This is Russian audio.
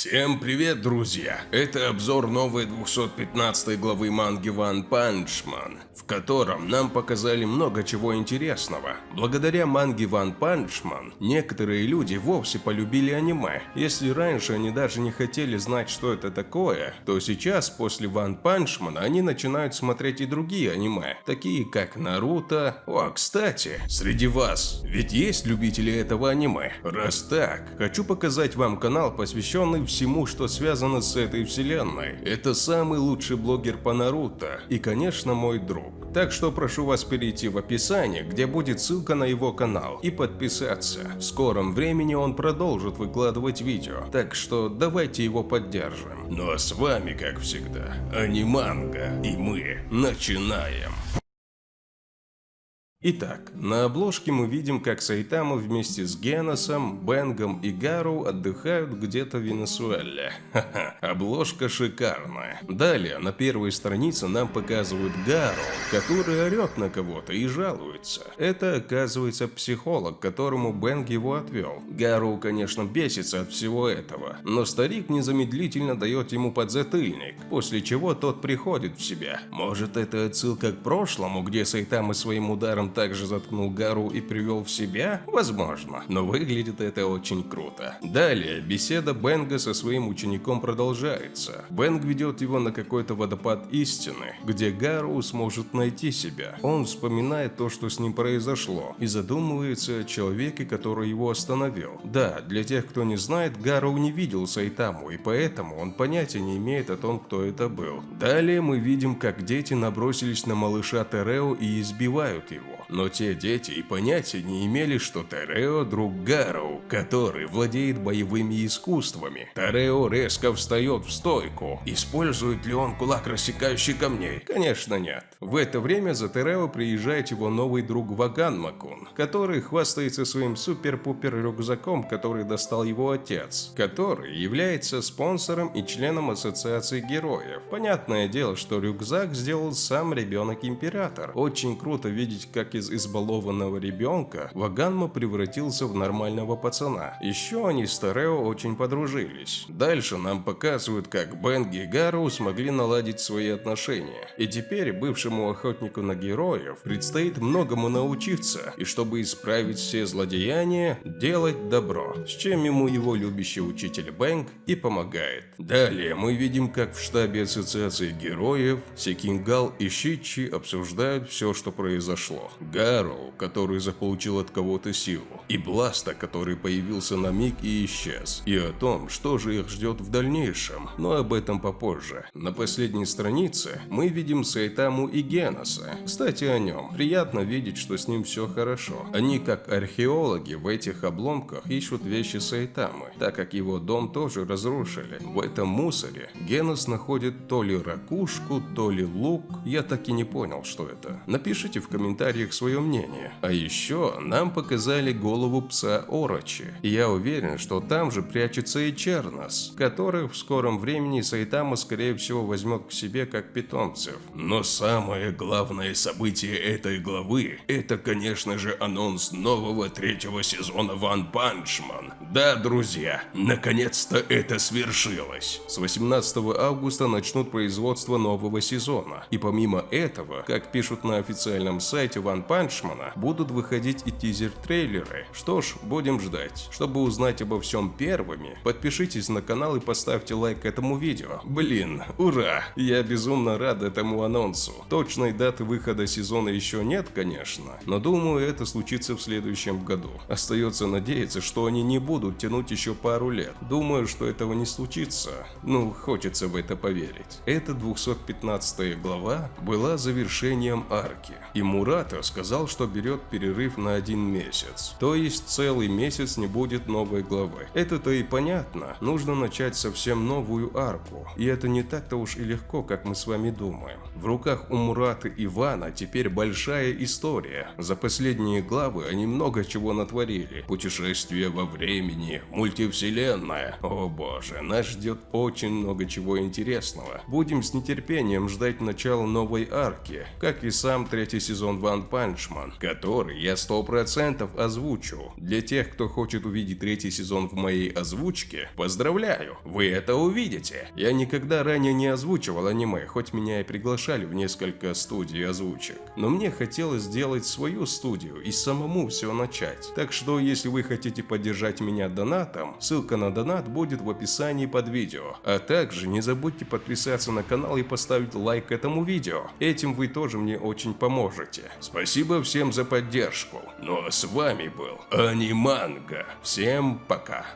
Всем привет, друзья! Это обзор новой 215 главы манги One Punch Man, в котором нам показали много чего интересного. Благодаря манге One Punch Man некоторые люди вовсе полюбили аниме. Если раньше они даже не хотели знать, что это такое, то сейчас, после One Punch Man, они начинают смотреть и другие аниме, такие как Наруто. О, кстати, среди вас, ведь есть любители этого аниме? Раз так, хочу показать вам канал, посвященный всему, что связано с этой вселенной. Это самый лучший блогер по Наруто и, конечно, мой друг. Так что прошу вас перейти в описание, где будет ссылка на его канал, и подписаться. В скором времени он продолжит выкладывать видео, так что давайте его поддержим. Ну а с вами, как всегда, Аниманга, и мы начинаем. Итак, на обложке мы видим, как Сайтама вместе с Геносом, Бенгом и Гару отдыхают где-то в Венесуэле. Ха-ха, обложка шикарная. Далее, на первой странице нам показывают Гару, который орет на кого-то и жалуется. Это, оказывается, психолог, которому Бенг его отвел. Гару, конечно, бесится от всего этого, но старик незамедлительно дает ему подзатыльник, после чего тот приходит в себя. Может, это отсылка к прошлому, где Сайтама своим ударом также заткнул Гару и привел в себя? Возможно, но выглядит это очень круто. Далее, беседа Бенга со своим учеником продолжается. Бенг ведет его на какой-то водопад истины, где Гару сможет найти себя. Он вспоминает то, что с ним произошло, и задумывается о человеке, который его остановил. Да, для тех, кто не знает, Гару не видел Сайтаму, и поэтому он понятия не имеет о том, кто это был. Далее мы видим, как дети набросились на малыша Терео и избивают его но те дети и понятия не имели, что Терео – друг Гару, который владеет боевыми искусствами. Терео резко встает в стойку. Использует ли он кулак, рассекающий камней? Конечно нет. В это время за Терео приезжает его новый друг Ваган Макун, который хвастается своим супер-пупер рюкзаком, который достал его отец, который является спонсором и членом ассоциации героев. Понятное дело, что рюкзак сделал сам ребенок-император. Очень круто видеть, как из избалованного ребенка Ваганма превратился в нормального пацана. Еще они с Тарео очень подружились. Дальше нам показывают, как Бенги и Гару смогли наладить свои отношения. И теперь бывшему охотнику на героев предстоит многому научиться, и чтобы исправить все злодеяния, делать добро, с чем ему его любящий учитель Бэнг и помогает. Далее мы видим, как в штабе ассоциации героев Секингал и Шичи обсуждают все, что произошло. Гарроу, который заполучил от кого-то силу, и Бласта, который появился на миг и исчез, и о том, что же их ждет в дальнейшем, но об этом попозже. На последней странице мы видим Сайтаму и Геноса. Кстати, о нем. Приятно видеть, что с ним все хорошо. Они, как археологи, в этих обломках ищут вещи Сайтамы, так как его дом тоже разрушили. В этом мусоре Генос находит то ли ракушку, то ли лук. Я так и не понял, что это. Напишите в комментариях свое мнение. А еще нам показали голову пса Орочи. И я уверен, что там же прячется и Чернос, которых в скором времени Сайтама скорее всего возьмет к себе как питомцев. Но самое главное событие этой главы, это конечно же анонс нового третьего сезона Punch Man. Да, друзья, наконец-то это свершилось. С 18 августа начнут производство нового сезона. И помимо этого, как пишут на официальном сайте One Панчмана будут выходить и тизер-трейлеры. Что ж, будем ждать. Чтобы узнать обо всем первыми, подпишитесь на канал и поставьте лайк этому видео. Блин, ура! Я безумно рад этому анонсу. Точной даты выхода сезона еще нет, конечно, но думаю, это случится в следующем году. Остается надеяться, что они не будут тянуть еще пару лет. Думаю, что этого не случится. Ну, хочется в это поверить. Эта 215 глава была завершением арки. И Мурата сказал, что берет перерыв на один месяц. То есть целый месяц не будет новой главы. Это-то и понятно. Нужно начать совсем новую арку. И это не так-то уж и легко, как мы с вами думаем. В руках у Мураты Ивана теперь большая история. За последние главы они много чего натворили. Путешествие во времени, мультивселенная. О боже, нас ждет очень много чего интересного. Будем с нетерпением ждать начала новой арки, как и сам третий сезон Ван Пан Ваншман, который я 100% озвучу. Для тех, кто хочет увидеть третий сезон в моей озвучке, поздравляю, вы это увидите. Я никогда ранее не озвучивал аниме, хоть меня и приглашали в несколько студий озвучек. Но мне хотелось сделать свою студию и самому все начать. Так что, если вы хотите поддержать меня донатом, ссылка на донат будет в описании под видео. А также не забудьте подписаться на канал и поставить лайк этому видео. Этим вы тоже мне очень поможете. Спасибо всем за поддержку. Ну а с вами был Аниманга. Всем пока.